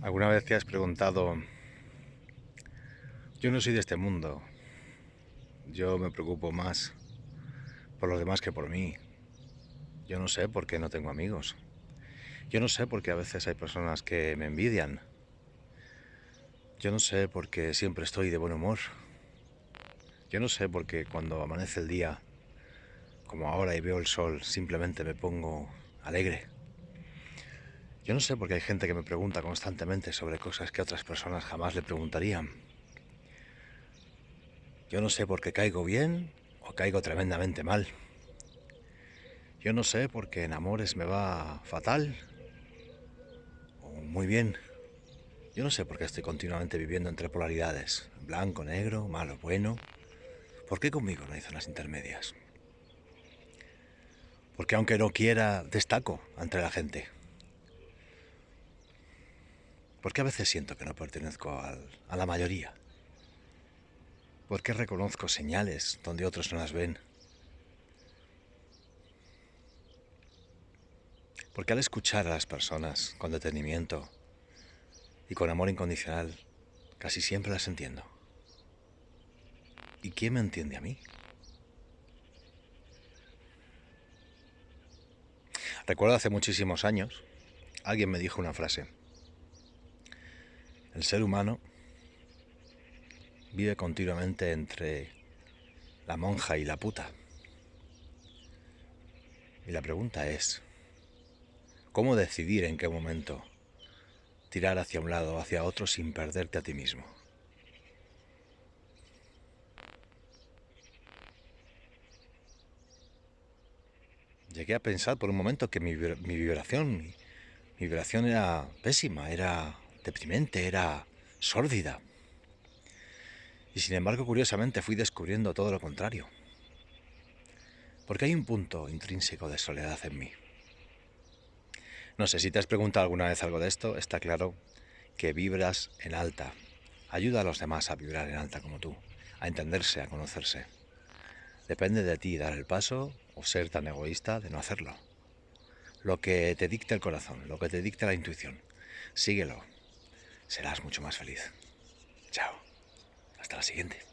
¿Alguna vez te has preguntado, yo no soy de este mundo, yo me preocupo más por los demás que por mí, yo no sé por qué no tengo amigos, yo no sé por qué a veces hay personas que me envidian, yo no sé por qué siempre estoy de buen humor, yo no sé por qué cuando amanece el día, como ahora y veo el sol, simplemente me pongo alegre. Yo no sé por qué hay gente que me pregunta constantemente sobre cosas que otras personas jamás le preguntarían. Yo no sé por qué caigo bien o caigo tremendamente mal. Yo no sé por qué en amores me va fatal o muy bien. Yo no sé por qué estoy continuamente viviendo entre polaridades, blanco, negro, malo, bueno. ¿Por qué conmigo no hay zonas intermedias? Porque aunque no quiera, destaco entre la gente. Porque a veces siento que no pertenezco a la mayoría. Porque reconozco señales donde otros no las ven. Porque al escuchar a las personas con detenimiento y con amor incondicional, casi siempre las entiendo. ¿Y quién me entiende a mí? Recuerdo hace muchísimos años, alguien me dijo una frase. El ser humano vive continuamente entre la monja y la puta. Y la pregunta es, ¿cómo decidir en qué momento tirar hacia un lado o hacia otro sin perderte a ti mismo? Llegué a pensar por un momento que mi, vibración, mi vibración era pésima, era deprimente, era sórdida. Y sin embargo, curiosamente, fui descubriendo todo lo contrario. Porque hay un punto intrínseco de soledad en mí. No sé, si te has preguntado alguna vez algo de esto, está claro que vibras en alta. Ayuda a los demás a vibrar en alta como tú, a entenderse, a conocerse. Depende de ti dar el paso o ser tan egoísta de no hacerlo. Lo que te dicta el corazón, lo que te dicta la intuición, síguelo, serás mucho más feliz. Chao. Hasta la siguiente.